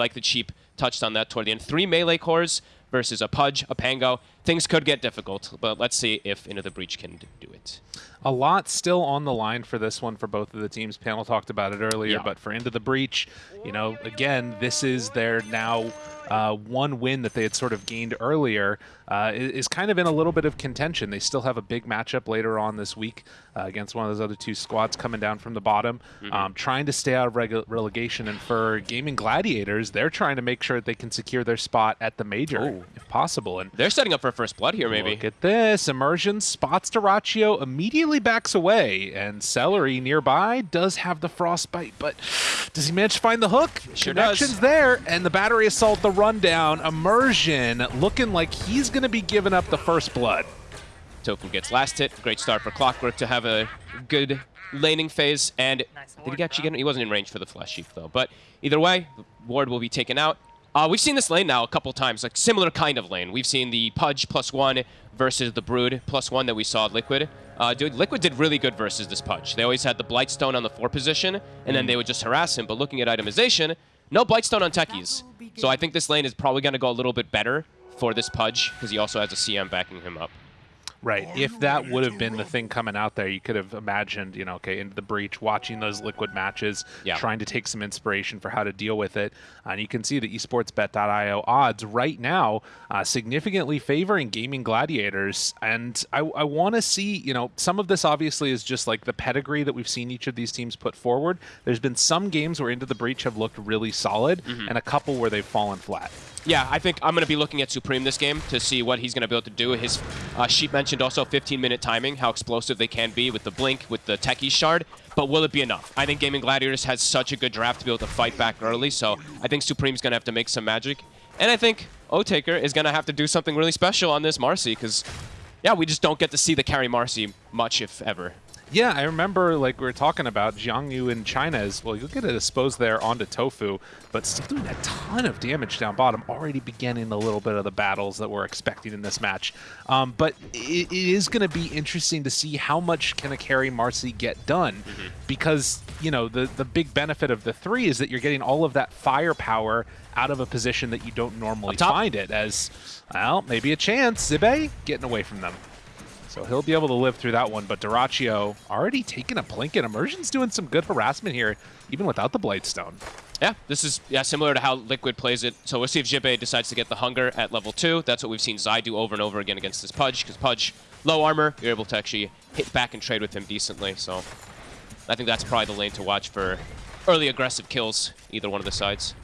like the Cheap touched on that toward the end. Three melee cores versus a Pudge, a Pango. Things could get difficult, but let's see if Into the Breach can do it. A lot still on the line for this one for both of the teams. Panel talked about it earlier, Yeah. but for Into the Breach, you know, again, this is their now uh, one win that they had sort of gained earlier uh, is kind of in a little bit of contention. They still have a big matchup later on this week uh, against one of those other two squads coming down from the bottom, um, trying to stay out of relegation. And for Gaming Gladiators, they're trying to make sure that they can secure their spot at the major Ooh. if possible. And They're setting up for first blood here, maybe. Look at this. Immersion spots Dyrachyo, immediately backs away, and Seleri nearby does have the frostbite, but does he manage to find the hook? Sure does. Connection's there, and the battery assault, the rundown. Immersion looking like he's going to be giving up the first blood. Tofu gets last hit. Great start for Clockwork to have a good laning phase. And did he actually get? He wasn't in range for the Flesh Heap though. But either way, Ward will be taken out. Uh, we've seen this lane now a couple times, like similar kind of lane. We've seen the Pudge plus one versus the Brood plus one that we saw at Liquid. Uh, dude, Liquid did really good versus this Pudge. They always had the Blightstone on the four position, and then they would just harass him. But looking at itemization, no Blightstone on Techies. So I think this lane is probably going to go a little bit better for this Pudge, because he also has a CM backing him up. Right. If that would have been the thing coming out there, you could have imagined, you know, okay, into the breach, watching those liquid matches, Yeah. trying to take some inspiration for how to deal with it. And you can see the esportsbet.io odds right now uh, significantly favoring gaming gladiators. And I, I want to see, you know, some of this obviously is just like the pedigree that we've seen each of these teams put forward. There's been some games where Into the Breach have looked really solid and a couple where they've fallen flat. Yeah, I think I'm going to be looking at Supreme this game to see what he's going to be able to do. His uh, sheep mentioned also 15-minute timing, how explosive they can be with the blink, with the Techie shard. But will it be enough? I think Gaming Gladiators has such a good draft to be able to fight back early, so I think Supreme's going to have to make some magic. And I think O-Taker is going to have to do something really special on this Marcy, because, yeah, we just don't get to see the carry Marcy much, if ever. Yeah, I remember like we were talking about Jiang Yu in China is well, you'll get it exposed there onto Tofu, but still doing a ton of damage down bottom. Already beginning a little bit of the battles that we're expecting in this match. Um, but it, it is going to be interesting to see how much can a carry Marcy get done, because you know the the big benefit of the three is that you're getting all of that firepower out of a position that you don't normally find it as well. Maybe a chance. Zibe getting away from them. So he'll be able to live through that one. But Dyrachyo already taking a blink, and Immersion's doing some good harassment here, even without the Blightstone. Yeah, this is yeah similar to how Liquid plays it. So we'll see if Jibe decides to get the Hunger at level 2. That's what we've seen Zai do over and over again against this Pudge, because Pudge, low armor, you're able to actually hit back and trade with him decently. So I think that's probably the lane to watch for early aggressive kills, either one of the sides.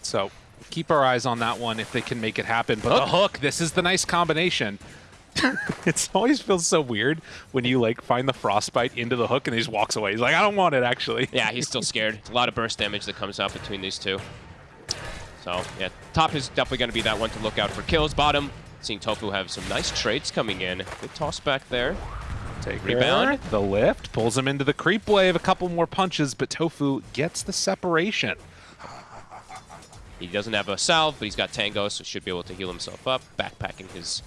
So keep our eyes on that one if they can make it happen. But the oh. hook, this is the nice combination. it always feels so weird when you like find the frostbite into the hook and he just walks away. He's like, I don't want it actually. Yeah, he's still scared. a lot of burst damage that comes out between these two. So, yeah, top is definitely going to be that one to look out for kills. Bottom, seeing Tofu have some nice trades coming in. Good toss back there. Take Rebound. The lift pulls him into the creep wave. A couple more punches, but Tofu gets the separation. He doesn't have a salve, but he's got Tango, so should be able to heal himself up. Backpacking his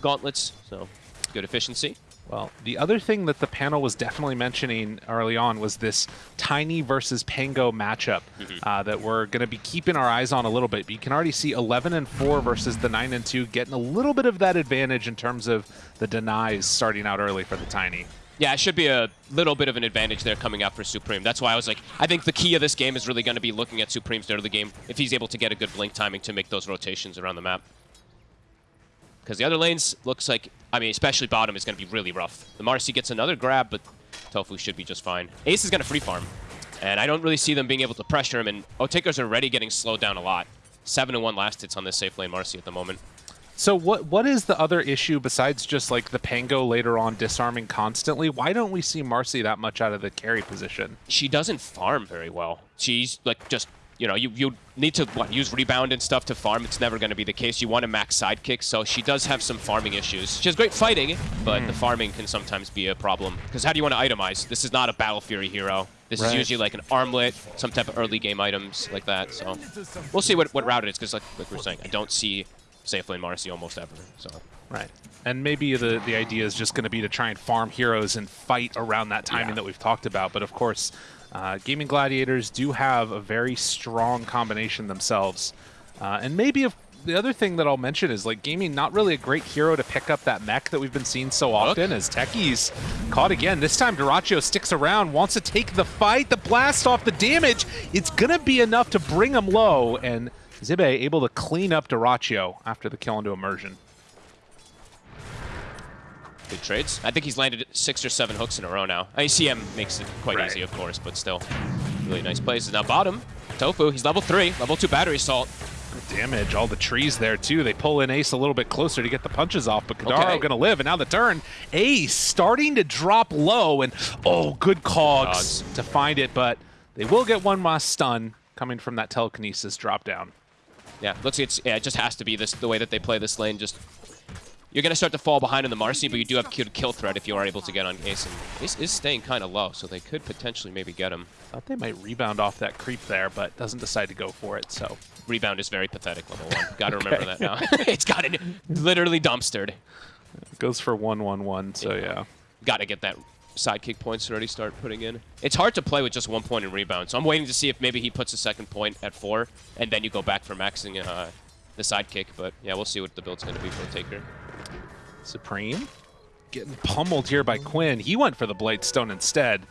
gauntlets, so good efficiency. Well, the other thing that the panel was definitely mentioning early on was this Tiny versus Pango matchup uh, that we're going to be keeping our eyes on a little bit. But you can already see 11 and 4 versus the 9 and 2 getting a little bit of that advantage in terms of the denies starting out early for the Tiny. Yeah, it should be a little bit of an advantage there coming out for Supreme. That's why I was like, I think the key of this game is really going to be looking at Supreme's start of the game if he's able to get a good blink timing to make those rotations around the map. Because the other lanes looks like, I mean, especially bottom is going to be really rough. The Marcy gets another grab, but Tofu should be just fine. Ace is going to free farm, and I don't really see them being able to pressure him, and Otakers are already getting slowed down a lot. 7 and 1 last hits on this safe lane Marcy at the moment. So what what is the other issue besides just like the Pango later on disarming constantly? Why don't we see Marcy that much out of the carry position? she doesn't farm very well. She's like just you know you you need to what use rebound and stuff to farm. It's never going to be the case. You want to max sidekick, so she does have some farming issues. She has great fighting, but the hmm. farming can sometimes be a problem. Because how do you want to itemize? This is not a Battle Fury hero. This Right. is usually like an armlet, some type of early game items like that. So we'll see what what route it is. Because like, like we're saying, I don't see safe lane Marcy almost ever. So Right. And maybe the, the idea is just going to be to try and farm heroes and fight around that timing Yeah. that we've talked about. But of course, Uh, Gaming Gladiators do have a very strong combination themselves. Uh, and maybe if the other thing that I'll mention is like gaming not really a great hero to pick up that mech that we've been seeing so often as Techie's caught again. This time Dyrachyo sticks around, wants to take the fight, the blast off the damage. It's gonna be enough to bring him low and Zibe able to clean up Dyrachyo after the kill into immersion. Good trades. I think he's landed six or seven hooks in a row now. I mean, CM makes it quite Right. easy, of course, but still. Really nice plays. Now bottom, Tofu, he's level three, level two battery assault. Good damage, all the trees there too. They pull in Ace a little bit closer to get the punches off, but Kadaro Okay. gonna live, and now the turn. Ace starting to drop low, and oh, good cogs, Cogs. to find it, but they will get one last stun coming from that telekinesis drop down. Yeah, looks like it's yeah, it just has to be this the way that they play this lane. Just you're gonna start to fall behind in the Marcy, but you do have good kill threat if you are able to get on Ace. And Ace is staying kind of low, so they could potentially maybe get him. Thought they might rebound off that creep there, but doesn't decide to go for it, so. Rebound is very pathetic, level one. Got to remember that now. it's got it literally dumpstered. Goes for 1-1-1, so yeah. Got to get that sidekick points already start putting in. It's hard to play with just one point in rebound, so I'm waiting to see if maybe he puts a second point at four, and then you go back for maxing uh, the sidekick. But yeah, we'll see what the build's going to be for Taker. Supreme getting pummeled here by Quinn. He went for the Blight Stone instead.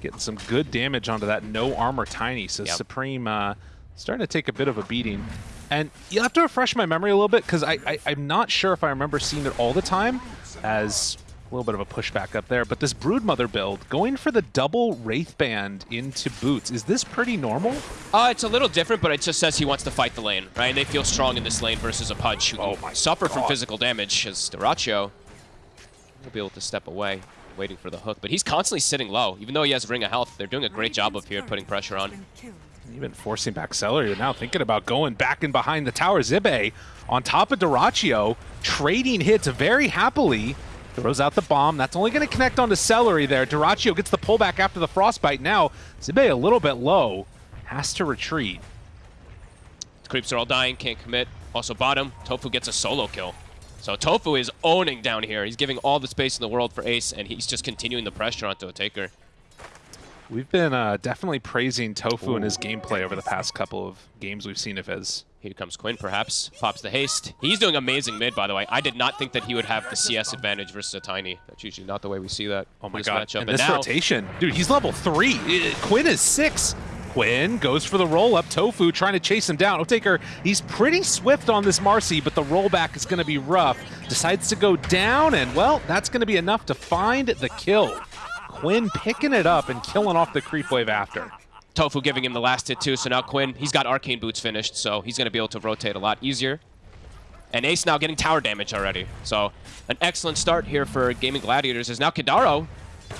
Getting some good damage onto that no armor Tiny. So Yep. Supreme uh, starting to take a bit of a beating. And you have to refresh my memory a little bit because I, I, I'm not sure if I remember seeing it all the time as little bit of a pushback up there. But this Broodmother build, going for the double Wraith Band into boots, is this pretty normal? Uh, it's a little different, but it just says he wants to fight the lane, right? And they feel strong in this lane versus a Pudge who Oh my suffer from physical damage as Dyrachyo will be able to step away, waiting for the hook. But he's constantly sitting low. Even though he has Ring of Health, they're doing a great job of here putting pressure on. Even forcing back Seleri, but now thinking about going back and behind the tower. Zibe on top of Dyrachyo, trading hits very happily. Throws out the bomb. That's only going to connect onto Seleri there. Dyrachyo gets the pullback after the Frostbite. Now, Zibe a little bit low. Has to retreat. Creeps are all dying, can't commit. Also bottom, Tofu gets a solo kill. So Tofu is owning down here. He's giving all the space in the world for Ace, and he's just continuing the pressure onto a Taker. We've been uh, definitely praising Tofu and his gameplay over the past couple of games we've seen of his. Here comes Quinn, perhaps. Pops the haste. He's doing amazing mid, by the way. I did not think that he would have the CS advantage versus a Tiny. That's usually not the way we see that. Oh my this god. Matchup. And And this now, rotation. Dude, he's level three. Uh, Quinn is six. Quinn goes for the roll up. Tofu trying to chase him down. Otaker, he's pretty swift on this Marcy, but the rollback is going to be rough. Decides to go down, and well, that's going to be enough to find the kill. Quinn picking it up and killing off the creep wave after. Tofu giving him the last hit too, so now Quinn, he's got Arcane Boots finished, so he's going to be able to rotate a lot easier. And Ace now getting tower damage already. So an excellent start here for Gaming Gladiators is now Kidaro.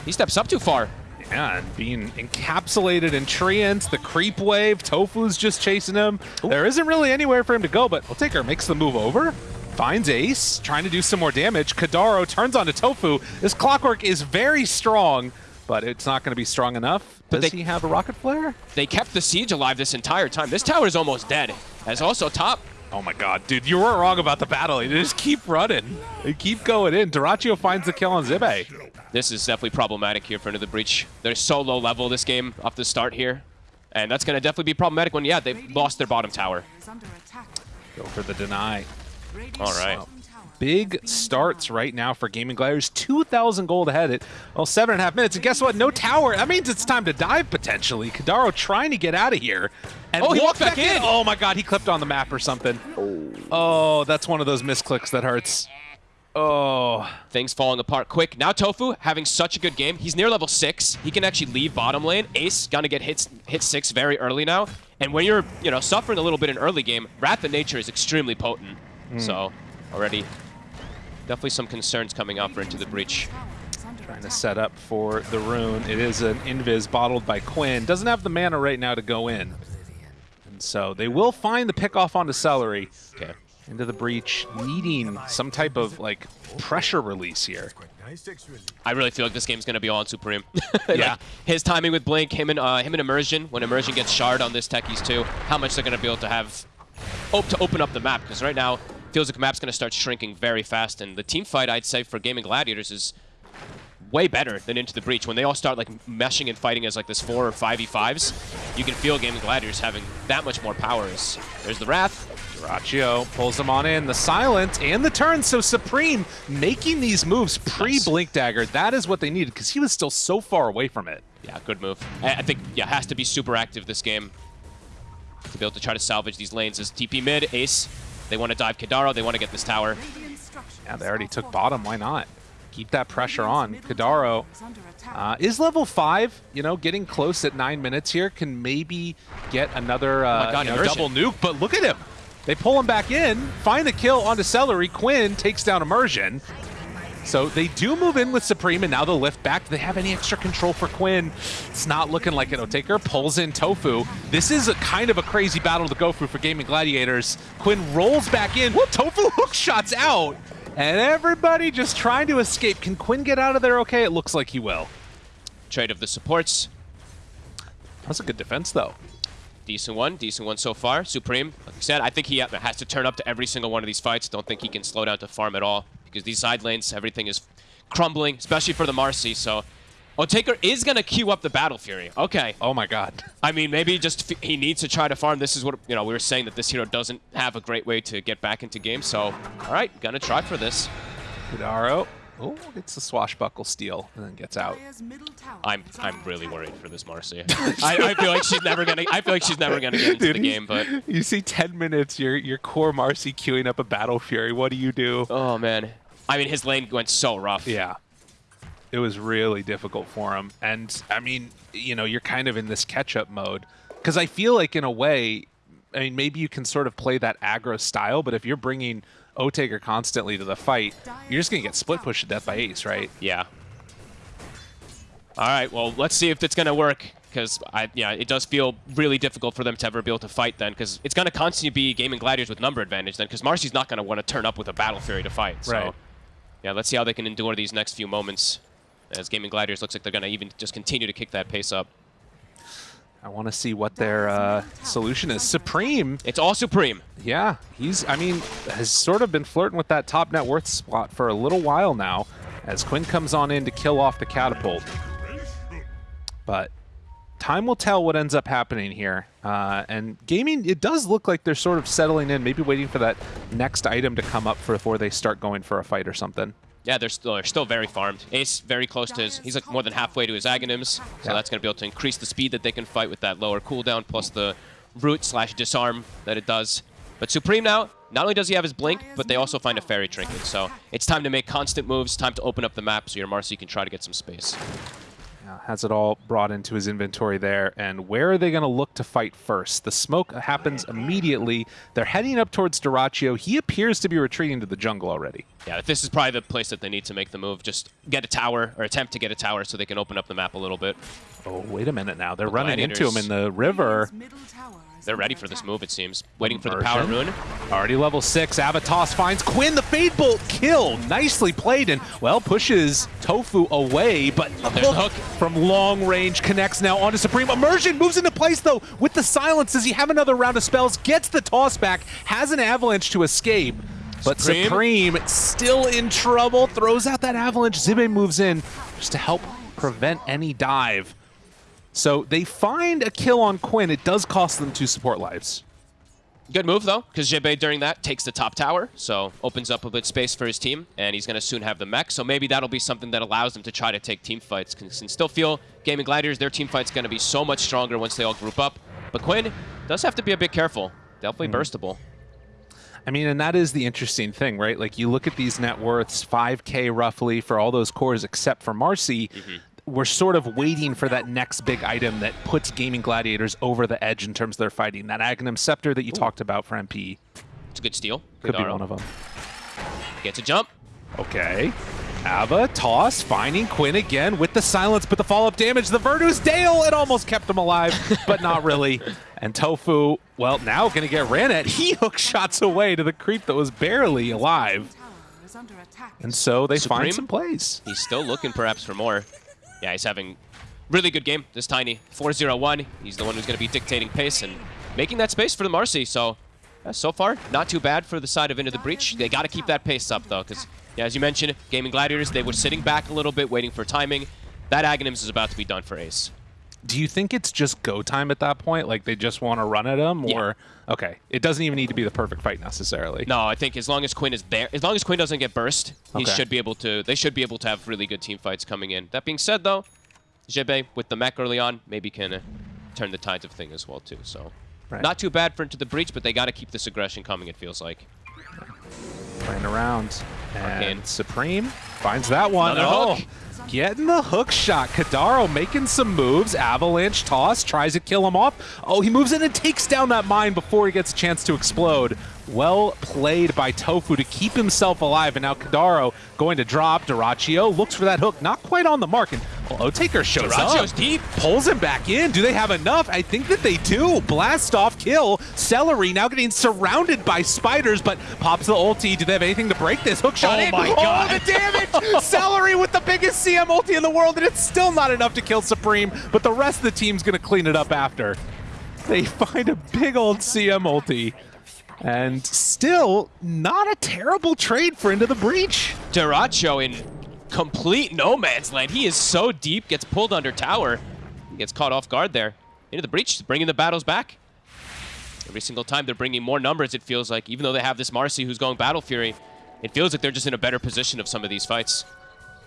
He steps up too far. Yeah, and being encapsulated in treants, the creep wave, Tofu's just chasing him. There isn't really anywhere for him to go, but Otaker makes the move over, finds Ace, trying to do some more damage. Kadaro turns onto Tofu. This clockwork is very strong, but it's not going to be strong enough. But Does they- he have a rocket flare? They kept the siege alive this entire time. This tower is almost dead. As also top, Oh my god, dude, you weren't wrong about the battle. They just keep running. They keep going in. Dyrachyo finds the kill on Zibe. this is definitely problematic here for Into the Breach. They're so low level this game off the start here. And that's going to definitely be problematic when, yeah, they've lost their bottom tower. Go for the deny. All right. big starts right now for Gaming Gliders. 2,000 gold ahead at, well, seven and a half minutes. And guess what? No tower. That means it's time to dive, potentially. Kadaro trying to get out of here. And Oh, he walk walked back in. Oh, my God. He clipped on the map or something. Oh. oh, that's one of those misclicks that hurts. Oh. Things falling apart quick. Now Tofu having such a good game. He's near level six. He can actually leave bottom lane. Ace gonna get hit hit six very early now. And when you're you know suffering a little bit in early game, Wrath of Nature is extremely potent. So already definitely some concerns coming up for Into the Breach. Trying to set up for the rune. It is an invis bottled by Quinn. Doesn't have the mana right now to go in. And so they will find the pick off onto Seleri. Okay. Into the breach, needing some type of like pressure release here. I really feel like this game's gonna be all on Supreme. Like, Yeah. his timing with Blink, him and uh, him and Immersion. When Immersion gets shard on this Techies too, how much they're gonna be able to have hope to open up the map because right now feels like the map's gonna start shrinking very fast. And the team fight, I'd say, for Gaming Gladiators is way better than Into the Breach. When they all start like meshing and fighting as like this 4 or 5v5s, you can feel Gaming Gladiators having that much more power. As There's the Wrath. Dyrachyo pulls them on in. The silent and the turn. So Supreme making these moves pre-Blink Dagger. That is what they needed because he was still so far away from it. Yeah, good move. I, I think, yeah, has to be super active this game to be able to try to salvage these lanes. As TP mid, Ace, they want to dive Kadaro, they want to get this tower. Yeah, they already took bottom. Why not? Keep that pressure on. Kadaro uh, is level 5. You know, getting close at 9 minutes here can maybe get another uh, Oh God, you know, double nuke. But look at him. They pull him back in, find the kill onto Seleri. Quinn takes down Immersion. So they do move in with Supreme, and now they'll lift back. Do they have any extra control for Quinn? It's not looking like it. Otaker pulls in Tofu. This is a kind of a crazy battle to go through for Gaming Gladiators. Quinn rolls back in. Whoop, Tofu hook shots out. And everybody just trying to escape. Can Quinn get out of there okay? It looks like he will. Trade of the supports. That's a good defense, though. Decent one, decent one so far. Supreme, like I said, I think he uh, has to turn up to every single one of these fights. Don't think he can slow down to farm at all because these side lanes, everything is crumbling, especially for the Marcy. So Otaker is going to queue up the Battle Fury. Okay. Oh my god. I mean, maybe just f- he needs to try to farm. This is what, you know, we were saying that this hero doesn't have a great way to get back into game. So, all right, gonna try for this. Kudaro. Oh, gets the swashbuckle steal and then gets out. I'm I'm really worried for this Marcy. I, I feel like she's never gonna. I feel like she's never gonna get into the game. But You see 10 minutes, your your core Marcy queuing up a Battle Fury. What do you do? oh man, I mean his lane went so rough. Yeah. It was really difficult for him. And I mean, you know, you're kind of in this catch-up mode. Because I feel like, in a way, I mean, maybe you can sort of play that aggro style, but if you're bringing Otaker constantly to the fight, you're just going to get split pushed to death by Ace, right? Yeah. All right. Well, let's see if it's gonna work. Because I, yeah, it does feel really difficult for them to ever be able to fight then. Because it's gonna constantly be gaming gladiators with number advantage then. Because Marcy's not gonna want to turn up with a battle fury to fight. So, Right. Yeah, let's see how they can endure these next few moments. As gaming gladiators looks like they're gonna even just continue to kick that pace up. I want to see what their uh, solution is. Supreme, It's all supreme. yeah, he's, I mean, has sort of been flirting with that top net worth spot for a little while now as Quinn comes on in to kill off the catapult. But time will tell what ends up happening here. Uh, and gaming, it does look like they're sort of settling in, maybe waiting for that next item to come up before they start going for a fight or something. Yeah, they're still, they're still very farmed. Ace very close to his, he's like more than halfway to his Aghanims, so Yeah. that's going to be able to increase the speed that they can fight with that lower cooldown, plus the root slash disarm that it does. But Supreme now, not only does he have his Blink, but they also find a Fairy Trinket, so it's time to make constant moves, time to open up the map so your Marcy can try to get some space. Uh, has it all brought into his inventory there. And where are they going to look to fight first? The smoke happens immediately. They're heading up towards Dyrachyo. He appears to be retreating to the jungle already. Yeah, this is probably the place that they need to make the move, just get a tower, or attempt to get a tower so they can open up the map a little bit. Oh, wait a minute now. They're The running into him in the river. They're ready for this move, it seems. Waiting for the power rune. Already level 6. Avatos finds Quinn. The Fade Bolt kill. Nicely played and, well, pushes Tofu away. But the hook. from long range connects now onto Supreme. Immersion moves into place, though, with the silence. Does he have another round of spells? Gets the toss back. Has an avalanche to escape. But Supreme. Supreme still in trouble. Throws out that avalanche. Zibe moves in just to help prevent any dive. So they find a kill on Quinn. It does cost them two support lives. Good move, though, because Jebe during that takes the top tower, so opens up a bit space for his team, and he's going to soon have the mech, so maybe that'll be something that allows them to try to take team fights. Can, still feel Gaming Gladiators, their team fight's going to be so much stronger once they all group up. But Quinn does have to be a bit careful. Definitely hmm. burstable. I mean, and that is the interesting thing, right? Like you look at these net worths, 5k roughly for all those cores except for Marcy. Mm-hmm. We're sort of waiting for that next big item that puts Gaming Gladiators over the edge in terms of their fighting. That Aghanim Scepter that you talked about for NP It's a good steal. could Good be one of them. Gets a jump. Okay. Ava, toss, finding Quinn again with the silence, but the follow-up damage. The Verdus Dale, it almost kept him alive, but not really. And Tofu, well, now going to get ran at. He hook shots away to the creep that was barely alive. And so they Supreme? find some plays. He's still looking perhaps for more. Yeah, he's having really good game, this Tiny. 4-0-1. He's the one who's going to be dictating pace and making that space for the Marcy. So, yeah, so far, not too bad for the side of Into the Breach. They got to keep that pace up, though, because Yeah, as you mentioned, Gaming Gladiators, they were sitting back a little bit, waiting for timing. That Aghanims is about to be done for Ace. Do you think it's just go time at that point? Like they just want to run at him, Yeah. or okay, it doesn't even need to be the perfect fight necessarily. No, I think as long as Quinn is there, as long as Quinn doesn't get burst, he should be able to. They should be able to have really good team fights coming in. That being said, though, Jebe with the mech early on maybe can uh, turn the tides of thing as well too. So, Right. not too bad for into the breach, but they got to keep this aggression coming. It feels like. Playing around, and Arcane. Supreme finds that one. Another oh, hook. Getting the hook shot. Kadaro making some moves. Avalanche toss tries to kill him off. Oh, he moves in and takes down that mine before he gets a chance to explode. Well played by Tofu to keep himself alive, and now Kadaro going to drop. Dyrachyo looks for that hook, not quite on the mark, and well, Otaker shows Dyrachyo's up. deep. Pulls him back in. Do they have enough? I think that they do. Blast off kill. Seleri now getting surrounded by spiders, but pops the ulti. Do they have anything to break this? Hook shot Oh in. my oh, God. Oh, the damage! Seleri with the biggest CM ulti in the world, and it's still not enough to kill Supreme, but the rest of the team's going to clean it up after. They find a big old CM ulti. And still not a terrible trade for Into the Breach. Dyrachyo in complete no man's land. He is so deep, gets pulled under tower, gets caught off guard there. Into the breach, bringing the battles back. Every single time they're bringing more numbers, it feels like, even though they have this Marcy who's going Battle Fury, it feels like they're just in a better position of some of these fights.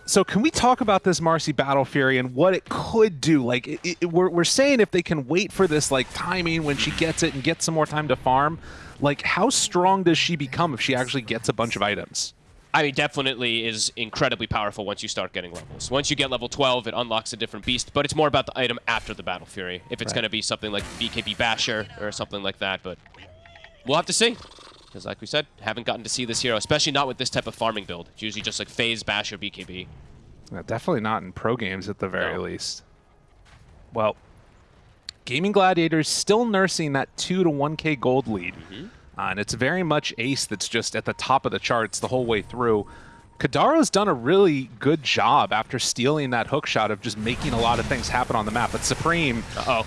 So can we talk about this Marcy Battle Fury and what it could do? Like, it, it- we're, we're saying if they can wait for this like timing when she gets it and get some more time to farm, like how strong does she become if she actually gets a bunch of items? I mean, definitely is incredibly powerful once you start getting levels. Once you get level 12, it unlocks a different beast, but it's more about the item after the Battle Fury. If it's Right. going to be something like BKB Basher or something like that, but we'll have to see. Because like we said, haven't gotten to see this hero, especially not with this type of farming build. It's usually just like Phase, Basher, BKB. Yeah, definitely not in pro games at the very No. least. Well, Gaming Gladiators still nursing that 2 to 1k gold lead. Mm-hmm. Uh, and it's very much Ace that's just at the top of the charts the whole way through. Kadaro's done a really good job after stealing that hook shot of just making a lot of things happen on the map. But Supreme, Uh-oh.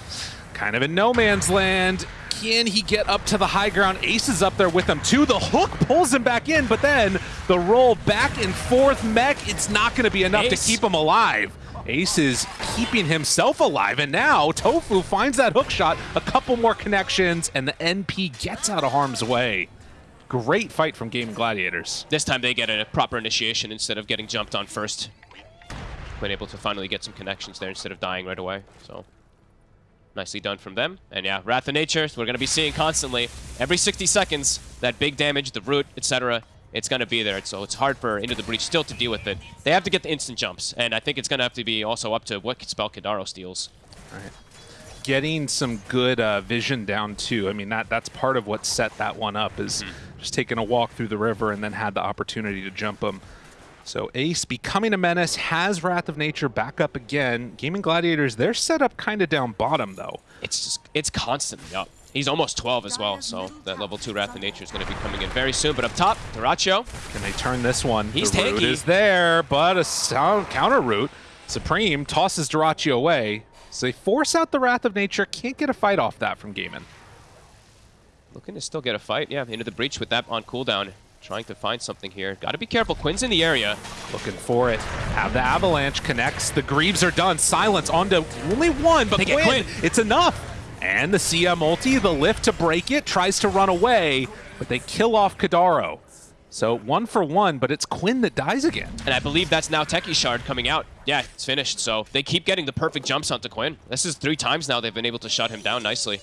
kind of in no man's land. Can he get up to the high ground? Ace is up there with him too. The hook pulls him back in, but then the roll back and forth mech, it's not going to be enough Ace. to keep him alive. Ace is keeping himself alive, and now Tofu finds that hook shot, a couple more connections, and the NP gets out of harm's way. Great fight from Game Gladiators. This time they get a proper initiation instead of getting jumped on first. Been able to finally get some connections there instead of dying right away. So nicely done from them. And yeah, Wrath of Nature, we're going to be seeing constantly. Every 60 seconds, that big damage, the root, etc., it's going to be there. So it's hard for Into the Breach still to deal with it. They have to get the instant jumps. And I think it's going to have to be also up to what spell Kadaro steals. getting some good uh, vision down too. I mean that that's part of what set that one up is just taking a walk through the river and then had the opportunity to jump them. So Ace becoming a menace has Wrath of Nature back up again. Gaming Gladiators they're set up kind of down bottom though. It's just, it's constantly up. He's almost 12 as well, so that level 2 Wrath of Nature is going to be coming in very soon. But up top, Dyrachyo, Can they turn this one? He's the root tanky. is there, but a sound counter root. Supreme tosses Dyrachyo away. So they force out the Wrath of Nature. Can't get a fight off that from Gaiman. Looking to still get a fight. Yeah, into the breach with that on cooldown. Trying to find something here. Got to be careful. Quinn's in the area. Looking for it. Have the avalanche connects. The Greaves are done. Silence onto only one, but Quinn, Quinn. it's enough. And the CM ulti, the lift to break it, tries to run away, but they kill off Kadaro. So one for one, but it's Quinn that dies again. And I believe that's now Techie Shard coming out. Yeah, it's finished. So they keep getting the perfect jumps onto Quinn. This is three times now they've been able to shut him down nicely.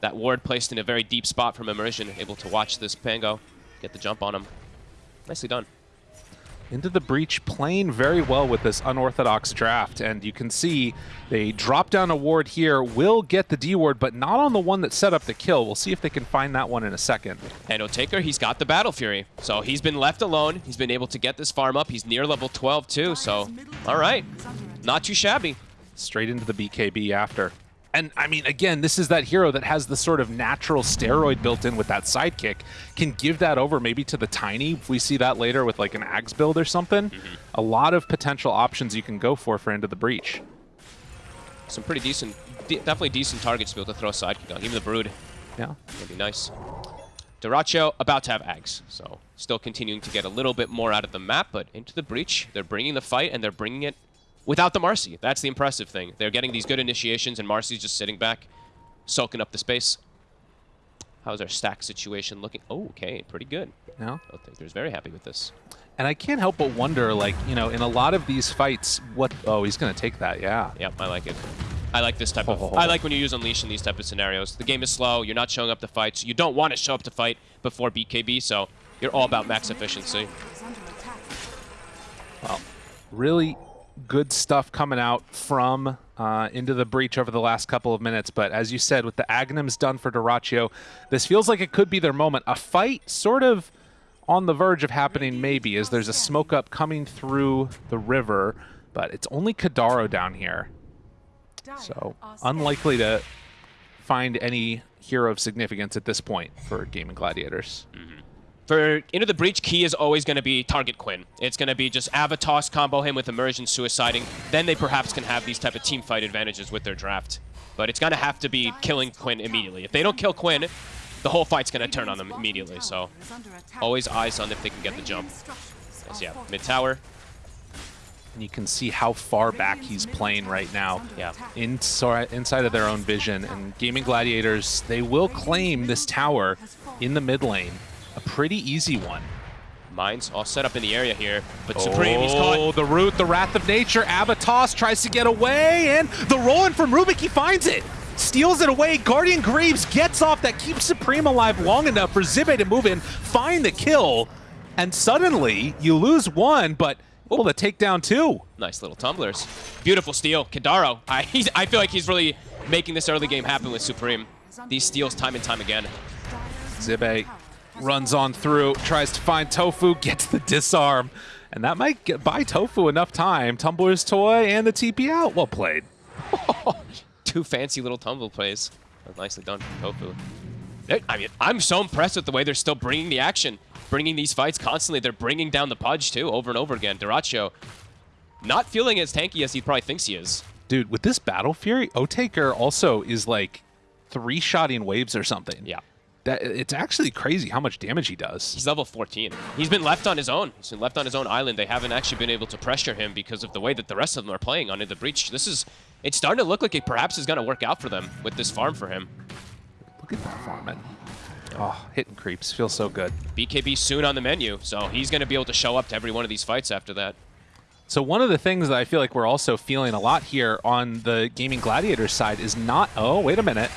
That ward placed in a very deep spot from Immersion, able to watch this Pango get the jump on him. Nicely done. Into the breach, playing very well with this unorthodox draft, and you can see they drop down a ward here, will get the D ward, but not on the one that set up the kill. We'll see if they can find that one in a second. And Otaker, he's got the Battle Fury. So he's been left alone. He's been able to get this farm up. He's near level 12 too, so all right. Not too shabby. straight into the BKB after. And I mean, again, this is that hero that has the sort of natural steroid built in with that sidekick. Can give that over maybe to the tiny. If we see that later with like an Axe build or something, mm-hmm. a lot of potential options you can go for for Into the Breach. Some pretty decent, de definitely decent targets to be able to throw a sidekick on. Even the Brood, Yeah. would be nice. Dyrachyo about to have Ags, so still continuing to get a little bit more out of the map, but into the breach, they're bringing the fight, and they're bringing it without the Marcy. That's the impressive thing. They're getting these good initiations, and Marcy's just sitting back, soaking up the space. How's our stack situation looking? Oh, okay, pretty good. Yeah. I think there's very happy with this. And I can't help but wonder, like, you know, in a lot of these fights, what... Oh, he's going to take that, yeah. Yep, I like it. I like this type of... Oh. I like when you use Unleash in these type of scenarios. The game is slow, you're not showing up to fights, you don't want to show up to fight before BKB, so you're all about max efficiency. Well, really good stuff coming out from uh, into the breach over the last couple of minutes. But as you said, with the Aghanims done for Dyrachyo, this feels like it could be their moment. A fight sort of on the verge of happening maybe as there's a smoke up coming through the river, but it's only Kadaro down here. So unlikely to find any hero of significance at this point for Gaming Gladiators. For Into the Breach, key is always going to be target Quinn. It's going to be just Avatos combo him with Immersion Suiciding. Then they perhaps can have these type of team fight advantages with their draft. But it's going to have to be killing Quinn immediately. If they don't kill Quinn, the whole fight's going to turn on them immediately. So always eyes on if they can get the jump. Yes, yeah, mid tower. And you can see how far back he's playing right now. Yeah. Inside, inside of their own vision. And Gaming Gladiators, they will claim this tower in the mid lane. A pretty easy one. Mines all set up in the area here, but Supreme, he's oh, caught. Oh, the root, the Wrath of Nature. Abatos tries to get away, and the roll-in from Rubik, he finds it. Steals it away. Guardian Greaves gets off. That keeps Supreme alive long enough for Zibe to move in, find the kill, and suddenly you lose one, but oh, able to take down two. Nice little tumblers. Beautiful steal. Kadaro, I, he's, I feel like he's really making this early game happen with Supreme. These steals time and time again. Zibe runs on through, tries to find Tofu, gets the disarm, and that might get, buy Tofu enough time. Tumbler's toy and the TP out. Well played. Two fancy little tumble plays. Nicely done from Tofu. I mean, I'm so impressed with the way they're still bringing the action, bringing these fights constantly. They're bringing down the Pudge, too, over and over again. Dyrachyo not feeling as tanky as he probably thinks he is. Dude, with this Battle Fury, Otaker also is like three-shotting waves or something. Yeah. That It's actually crazy how much damage he does. He's level 14. He's been left on his own. He's been left on his own island. They haven't actually been able to pressure him because of the way that the rest of them are playing on In the Breach. This is... It's starting to look like it perhaps is going to work out for them with this farm for him. Look at that farming. Oh, hitting creeps. Feels so good. BKB soon on the menu, so he's going to be able to show up to every one of these fights after that. So one of the things that I feel like we're also feeling a lot here on the Gaming Gladiators side is not... Oh, wait a minute.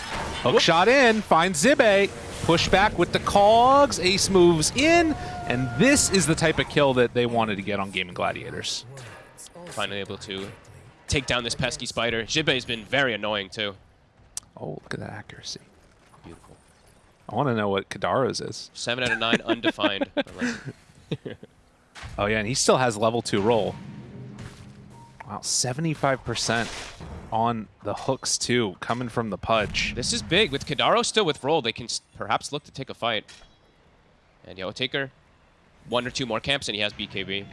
Hook Whoop. shot in, finds Zibe. Push back with the cogs. Ace moves in, and this is the type of kill that they wanted to get on Gaming Gladiators. Finally able to take down this pesky spider. Has been very annoying, too. Oh, look at that accuracy. Beautiful. I want to know what Kadaro's is. 7 out of 9, undefined. oh, yeah, and he still has level 2 roll. Wow, 75% on the hooks, too, coming from the Pudge. This is big. With Kadaro still with roll, they can perhaps look to take a fight. And Yo Taker, one or two more camps, and he has BKB.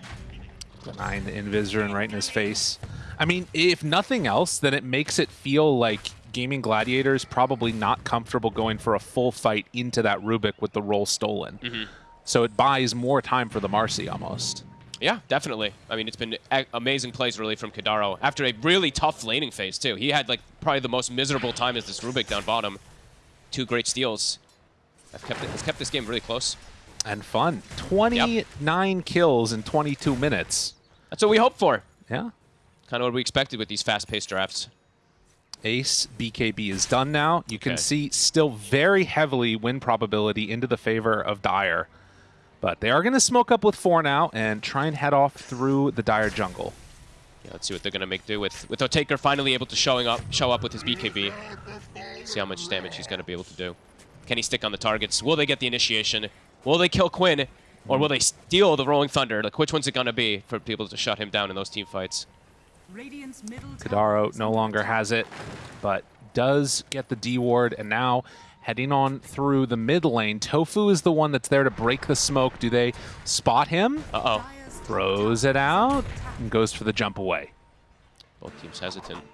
Nine Invisorin right in his face. I mean, if nothing else, then it makes it feel like Gaming Gladiator is probably not comfortable going for a full fight into that Rubik with the roll stolen. Mm -hmm. So it buys more time for the Marcy almost. Yeah, definitely. I mean, it's been amazing plays really from Kadaro after a really tough laning phase too. He had like probably the most miserable time as this Rubik down bottom. Two great steals. I've kept it, it's kept this game really close. And fun. 29 yep. kills in 22 minutes. That's what we hoped for. Yeah. Kind of what we expected with these fast-paced drafts. Ace BKB is done now. You can okay. see still very heavily win probability into the favor of Dire. But they are going to smoke up with four now and try and head off through the Dire jungle. Yeah, let's see what they're going to make do with with Otaker finally able to showing up show up with his BKB. See how much damage he's going to be able to do. Can he stick on the targets? Will they get the initiation? Will they kill Quinn? Or will they steal the Rolling Thunder? Like, which one's it going to be for people to shut him down in those team fights? Kadaro no longer has it, but does get the D ward, and now heading on through the mid lane. Tofu is the one that's there to break the smoke. Do they spot him? Uh-oh. Throws it out and goes for the jump away. Both teams hesitant.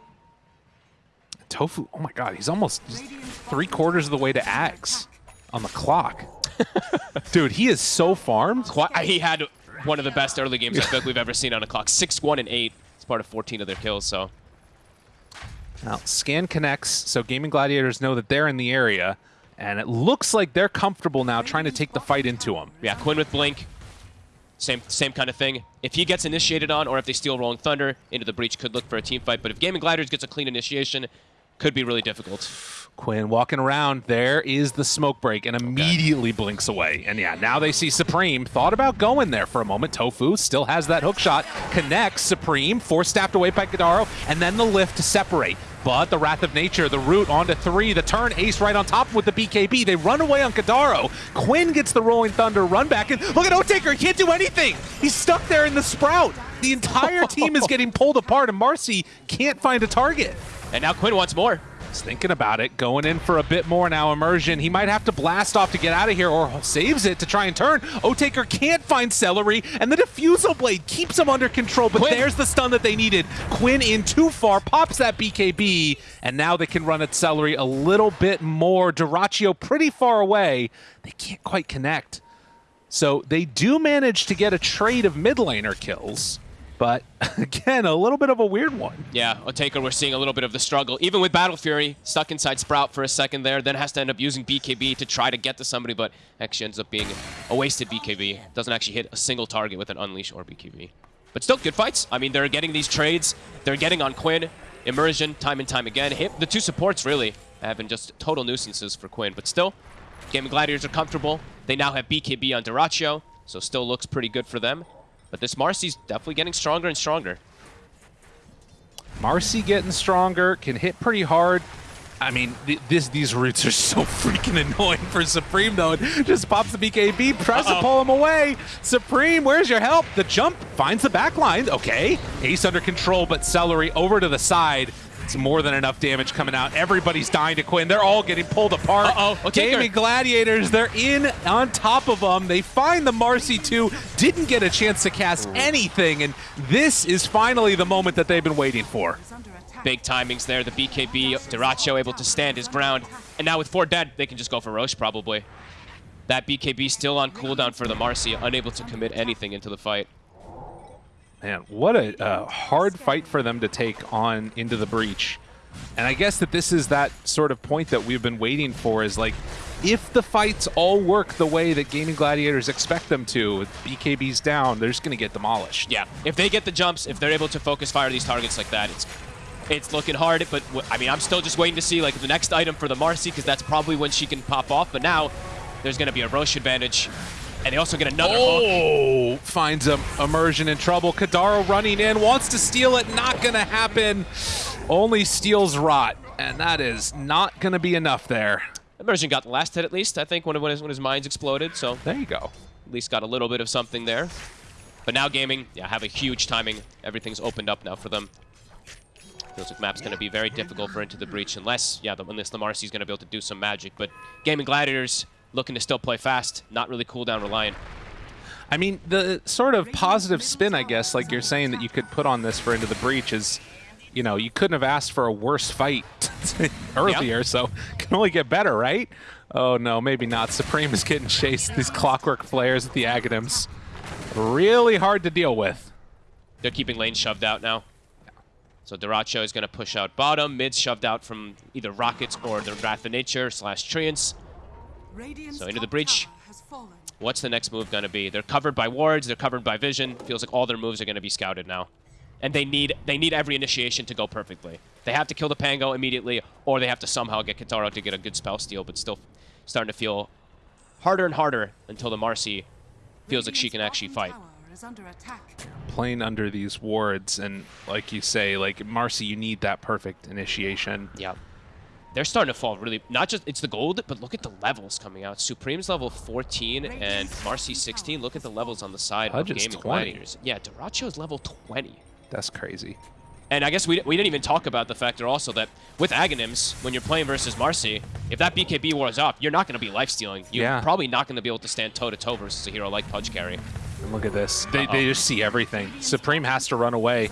Tofu, oh my god, he's almost three quarters of the way to Axe on the clock. Dude, he is so farmed. He had one of the best early games I think we've ever seen on a clock. 6-1 and 8. It's part of 14 of their kills, so... Now, scan connects, so Gaming Gladiators know that they're in the area, and it looks like they're comfortable now trying to take the fight into them. Yeah, Quinn with Blink. Same same kind of thing. If he gets initiated on, or if they steal Rolling Thunder, into the breach could look for a team fight. But if Gaming Gladiators gets a clean initiation, could be really difficult. Quinn walking around, there is the smoke break, and immediately blinks away. And yeah, now they see Supreme. Thought about going there for a moment. Tofu still has that hook shot, connects Supreme, force stabbed away by Kadaro, and then the lift to separate. But the Wrath of Nature, the root onto three, the turn ace right on top with the BKB. They run away on Kadaro. Quinn gets the Rolling Thunder run back, and look at Otaker, he can't do anything. He's stuck there in the Sprout. The entire team is getting pulled apart, and Marcy can't find a target. And now Quinn wants more. He's thinking about it, going in for a bit more now. Immersion. He might have to blast off to get out of here or saves it to try and turn. Otaker can't find Seleri, and the Diffusal Blade keeps him under control, but Quinn. there's the stun that they needed. Quinn in too far, pops that BKB, and now they can run at Seleri a little bit more. Dyrachyo pretty far away. They can't quite connect. So they do manage to get a trade of mid laner kills, but again, a little bit of a weird one. Yeah, Otaker, we're seeing a little bit of the struggle. Even with Battle Fury, stuck inside Sprout for a second there, then has to end up using BKB to try to get to somebody, but actually ends up being a wasted BKB. Doesn't actually hit a single target with an Unleash or BKB. But still, good fights. I mean, they're getting these trades. They're getting on Quinn, Immersion, time and time again. Hit, the two supports, really, have been just total nuisances for Quinn. But still, Gaming Gladiators are comfortable. They now have BKB on Dyrachyo, so still looks pretty good for them. But this Marcy's definitely getting stronger and stronger. Marcy getting stronger, can hit pretty hard. I mean, th this, these roots are so freaking annoying for Supreme, though. It just pops the BKB, tries Uh-oh. to pull him away. Supreme, where's your help? The jump finds the back line. Okay. Ace under control, but Seleri over to the side. It's more than enough damage coming out. Everybody's dying to Quinn. They're all getting pulled apart. Uh-oh. Okay, Gaming Gladiators, they're in on top of them. They find the Marcy 2, didn't get a chance to cast anything, and this is finally the moment that they've been waiting for. Big timings there. The BKB, Dyrachyo able to stand his ground. And now with four dead, they can just go for Rosh probably. That BKB still on cooldown for the Marcy, unable to commit anything into the fight. Man, what a uh, hard fight for them to take on into the breach. And I guess that this is that sort of point that we've been waiting for is like, if the fights all work the way that Gaming Gladiators expect them to, with BKBs down, they're just going to get demolished. Yeah, if they get the jumps, if they're able to focus fire these targets like that, it's it's looking hard. But I mean, I'm still just waiting to see like the next item for the Marcy because that's probably when she can pop off. But now there's going to be a Rosh advantage, and they also get another hook. Oh, finds a immersion in trouble. Kadaro running in, wants to steal it, not gonna happen. Only steals rot, and that is not gonna be enough there. Immersion got the last hit at least, I think, when, when, his, when his mind's exploded. So There you go. at least got a little bit of something there. But now gaming, yeah, have a huge timing. Everything's opened up now for them. Feels like map's going to be very difficult for Into the Breach unless, yeah, the, unless the Marcy's going to be able to do some magic. But Gaming Gladiators looking to still play fast, not really cooldown reliant. I mean, the sort of positive spin, I guess, like you're saying that you could put on this for Into the Breach is, you know, you couldn't have asked for a worse fight earlier, so can only get better, right? Oh no, maybe not. Supreme is getting chased. These clockwork flares at the Aghanims. Really hard to deal with. They're keeping lanes shoved out now. So Dyrachyo is going to push out bottom. Mid's shoved out from either Rockets or the Wrath of Nature slash Treants. So into the breach. What's the next move going to be? They're covered by wards. They're covered by vision. Feels like all their moves are going to be scouted now. And they need they need every initiation to go perfectly. They have to kill the Pango immediately, or they have to somehow get Kitaro to get a good spell steal, but still starting to feel harder and harder until the Marcy feels like she can actually fight. Playing under these wards, and like you say, like Marcy, you need that perfect initiation. Yeah. They're starting to fall really, not just, it's the gold, but look at the levels coming out. Supreme's level 14 and Marcy 16. Look at the levels on the side Pudge's of Gaming 20. Gladiators. Yeah, Dyrachyo's level 20. That's crazy. And I guess we, we didn't even talk about the factor also that with Aghanims, when you're playing versus Marcy, if that BKB wears off, you're not going to be life-stealing. You're Yeah. probably not going to be able to stand toe-to-toe versus a hero like Pudge Carry. And look at this. They, Uh-oh. they just see everything. Supreme has to run away.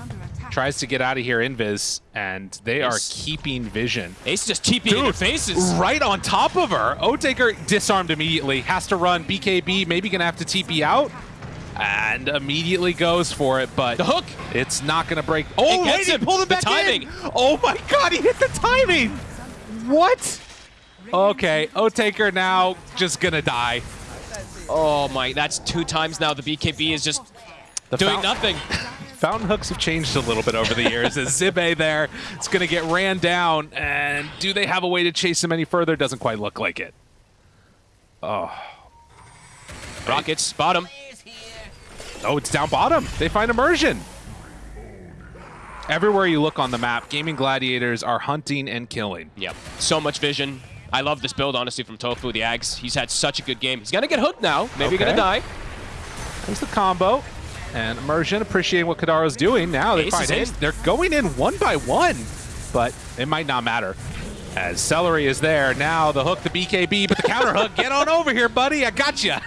tries to get out of here, Invis, and they are keeping vision. Ace just TPing in their faces. Right on top of her. Otaker disarmed immediately, has to run. BKB maybe gonna have to TP out, and immediately goes for it, but The hook. it's not gonna break. Oh, It gets wait, he him. pulled him The back timing. in. Oh my god, he hit the timing. What? Okay, Otaker now just gonna die. Oh my, that's two times now. The BKB is just The doing nothing. Fountain hooks have changed a little bit over the years. As Zibe there, it's going to get ran down. And do they have a way to chase him any further? Doesn't quite look like it. Oh. Rockets, bottom. Oh, it's down bottom. They find immersion. Everywhere you look on the map, Gaming Gladiators are hunting and killing. Yep. So much vision. I love this build, honestly, from Tofu, the Ags. He's had such a good game. He's gonna get hooked now. Maybe Okay. gonna die. There's the combo. And Immersion appreciating what Kadaro's doing. Now they find in. They're going in one by one, but it might not matter. As Seleri is there, now the hook, the BKB, but the counter hook. Get on over here, buddy. I got you.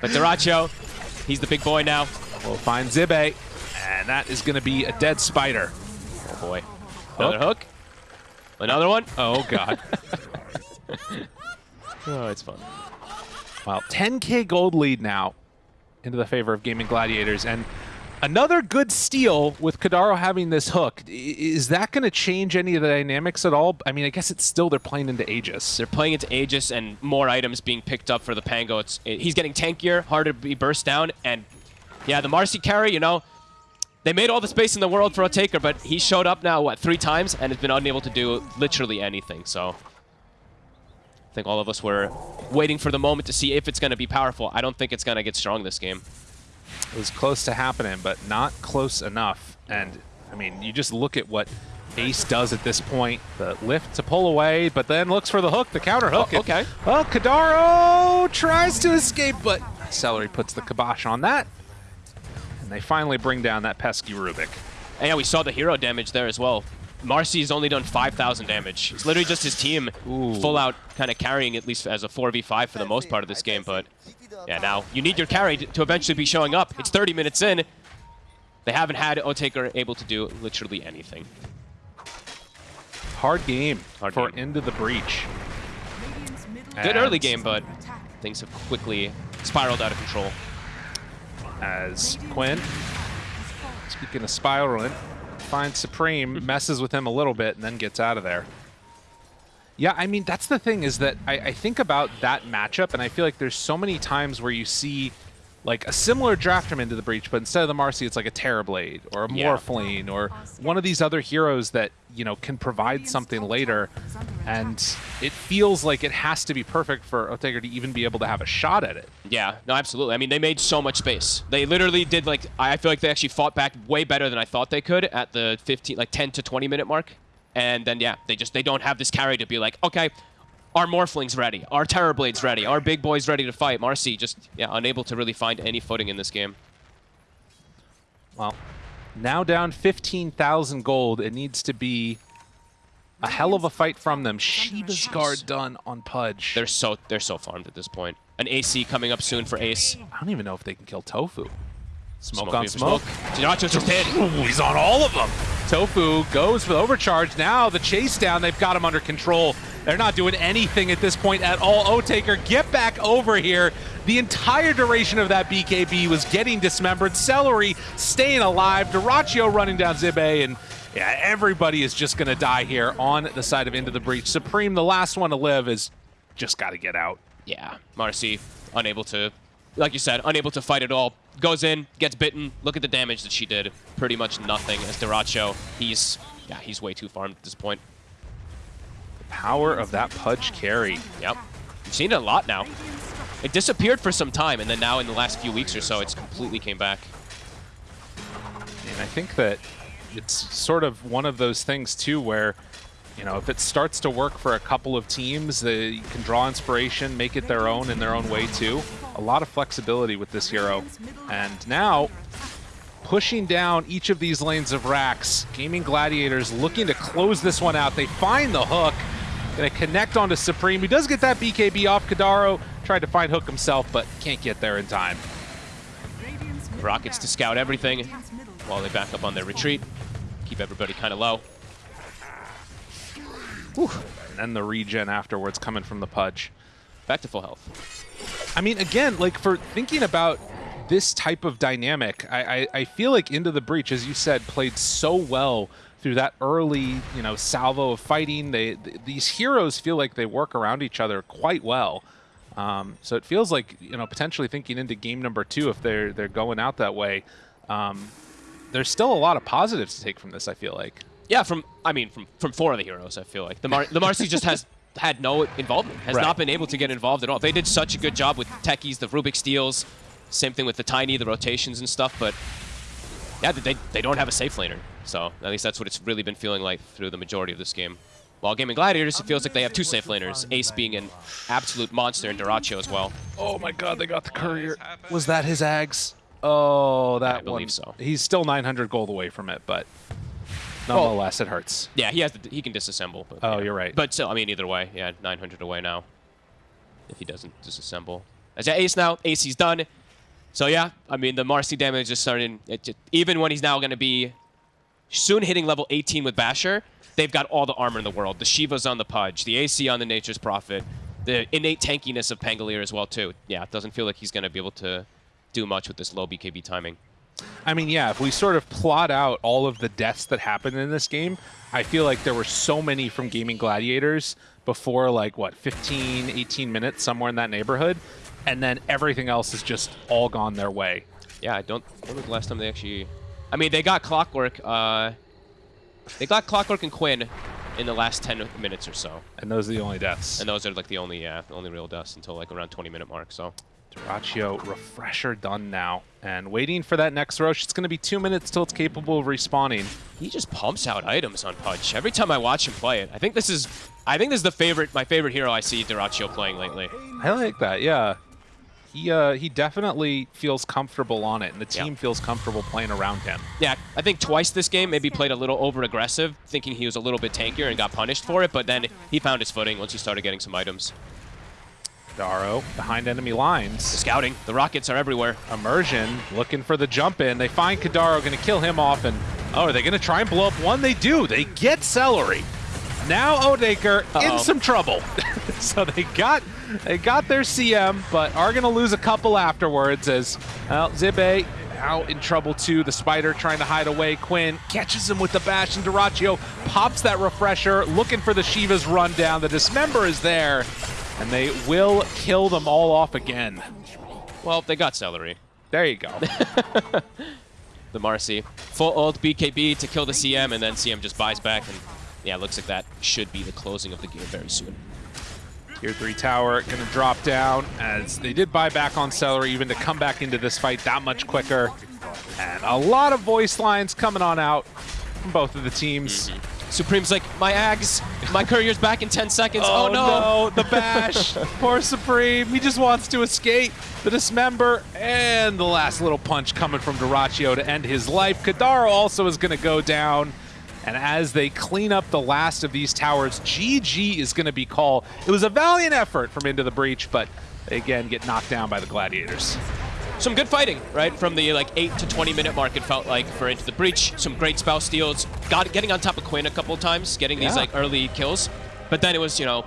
But Dyrachyo, he's the big boy now. We'll find Zibe, and that is going to be a dead spider. Oh boy. Another hook. Another one. Oh, God. Oh, it's fun. well, 10k gold lead now into the favor of Gaming Gladiators, and another good steal with Kadaro having this hook. Is that going to change any of the dynamics at all? I mean, I guess it's still they're playing into Aegis. They're playing into Aegis and more items being picked up for the Pango. It's it, he's getting tankier, harder to be burst down, and yeah, the Marci carry, you know, they made all the space in the world for a taker, but he showed up now what three times and has been unable to do literally anything. So I think all of us were waiting for the moment to see if it's going to be powerful. I don't think it's going to get strong this game. It was close to happening, but not close enough. And, I mean, you just look at what Ace does at this point. The lift to pull away, but then looks for the hook, the counter hook. Oh, okay. Well, Kadaro tries to escape, but Seleri puts the kibosh on that. And they finally bring down that pesky Rubik. And yeah, we saw the hero damage there as well. Marci's only done 5,000 damage. It's literally just his team Ooh. full out kind of carrying at least as a 4v5 for the most part of this game. But yeah, now you need your carry to, eventually be showing up. It's 30 minutes in. They haven't had Otaker able to do literally anything. Hard game Hard for game. Into the Breach. Good And early game, but things have quickly spiraled out of control. As Quinn, speaking of spiraling, finds Supreme, messes with him a little bit, and then gets out of there. Yeah, I mean, that's the thing is that I, I think about that matchup, and I feel like there's so many times where you see like a similar draft from into the breach, but instead of the Marci, it's like a Terrorblade or a Yeah. Morphling or one of these other heroes that you know can provide something later, and it feels like it has to be perfect for Otaker to even be able to have a shot at it. Yeah, no, absolutely. I mean, they made so much space. They literally did like I feel like they actually fought back way better than I thought they could at the 15 like 10 to 20 minute mark. And then yeah, they just they don't have this carry to be like, okay, our Morphling's ready, our Terrorblade's ready, our big boy's ready to fight. Marci just yeah, unable to really find any footing in this game. Well, now down 15,000 gold. It needs to be a hell of a fight from them. Shiva's guard done on Pudge. They're so they're so farmed at this point. An AC coming up soon for Ace. I don't even know if they can kill Tofu. Smoke, Smoke on me for smoke. Nacho just did. Ooh, he's on all of them. Tofu goes for the overcharge. Now the chase down, they've got him under control. They're not doing anything at this point at all. Otaker, get back over here. The entire duration of that BKB was getting dismembered. Seleri staying alive. Dyrachyo running down Zibe, and yeah, everybody is just going to die here on the side of Into the Breach. Supreme, the last one to live, is just got to get out. Yeah, Marci unable to, like you said, unable to fight at all. Goes in, gets bitten. Look at the damage that she did. Pretty much nothing. As Dyrachyo, he's yeah, he's way too farmed at this point. Power of that Pudge carry. Yep, we've seen it a lot now. It disappeared for some time, and then now in the last few weeks or so, it's completely came back. And I think that it's sort of one of those things too where, you know, if it starts to work for a couple of teams, they can draw inspiration, make it their own in their own way too. A lot of flexibility with this hero. And now, pushing down each of these lanes of racks, Gaming Gladiators looking to close this one out. They find the hook, gonna connect onto Supreme. He does get that BKB off Kadaro, tried to find hook himself, but can't get there in time. Rockets to scout everything. while they back up on their retreat. Keep everybody kind of low. Whew. And then the regen afterwards coming from the Pudge. Back to full health. I mean, again, like for thinking about this type of dynamic, I, I, I feel like Into the Breach, as you said, played so well through that early, you know, salvo of fighting. They th these heroes feel like they work around each other quite well. Um, so it feels like you know potentially thinking into game number two if they're they're going out that way. Um, there's still a lot of positives to take from this. I feel like. Yeah, from I mean from from four of the heroes, I feel like the Mar the Marci just has had no involvement, has Right. not been able to get involved at all. They did such a good job with techies, the Rubik steals, same thing with the tiny, the rotations and stuff, but yeah, they they don't have a safe laner. So at least that's what it's really been feeling like through the majority of this game. While Gaming Gladiators, it feels like they have two safe laners, Ace being an absolute monster and Dyrachyo as well. Oh my God, they got the courier. Was that his Ags? Oh, that I believe one. so. He's still 900 gold away from it, but nonetheless, it hurts. Yeah, he has the, he can disassemble. But, Oh, yeah. you're right. But still, I mean, either way, yeah, 900 away now. If he doesn't disassemble, as yeah, Ace now, Ace he's done. So yeah, I mean the Marci damage is starting. It just, even when he's now going to be soon hitting level 18 with Basher, they've got all the armor in the world. The Shiva's on the Pudge, the AC on the Nature's Prophet, the innate tankiness of Pangolier as well too. Yeah, it doesn't feel like he's going to be able to do much with this low BKB timing. I mean, yeah, if we sort of plot out all of the deaths that happened in this game, I feel like there were so many from Gaming Gladiators before, like, what, 15, 18 minutes, somewhere in that neighborhood. And then everything else is just all gone their way. Yeah, I don't. When was the last time they actually? I mean, they got Clockwork. Uh, they got Clockwork and Quinn in the last 10 minutes or so, And those are the only deaths. and those are like the only, yeah, the only real deaths until like around 20 minute mark. So Dyrachyo refresher done now. And waiting for that next Rosh. It's going to be two minutes till it's capable of respawning. he just pumps out items on Punch every time I watch him play it. I think this is, I think this is the favorite, my favorite hero I see Dyrachyo playing lately. I like that, yeah. He uh, he definitely feels comfortable on it, and the Yeah. team feels comfortable playing around him. Yeah, I think twice this game maybe played a little over aggressive, thinking he was a little bit tankier and got punished for it, but then he found his footing once he started getting some items. Daro behind enemy lines. The Scouting, the rockets are everywhere. Immersion looking for the jump in. They find Kadaro, going to kill him off, and oh, are they going to try and blow up one? They do. They get Seleri. Now Otaker Uh-oh. in some trouble. so they got they got their CM, but are going to lose a couple afterwards as well, Zibe out in trouble too. The Spider trying to hide away. Quinn catches him with the bash, and Dyrachyo pops that refresher, looking for the Shiva's run down. The Dismember is there, and they will kill them all off again. Well, they got Seleri. There you go. the Marci. Full ult BKB to kill the CM, and then CM just buys back, and yeah, looks like that should be the closing of the game very soon. Tier 3 tower going to drop down as they did buy back on Seleri even to come back into this fight that much quicker. And a lot of voice lines coming on out from both of the teams. Mm-hmm. Supreme's like, my Ags, my courier's back in 10 seconds. Oh, oh no. the bash. Poor Supreme. He just wants to escape. The dismember and the last little punch coming from Dyrachyo to end his life. Kadaro also is going to go down. And as they clean up the last of these towers, GG is going to be called. It was a valiant effort from Into the Breach, but they again get knocked down by the Gladiators. Some good fighting, right? From the like 8 to 20 minute mark, it felt like for Into the Breach. Some great spell steals. Got Getting on top of Quinn a couple times, getting these like early kills. But then it was, you know,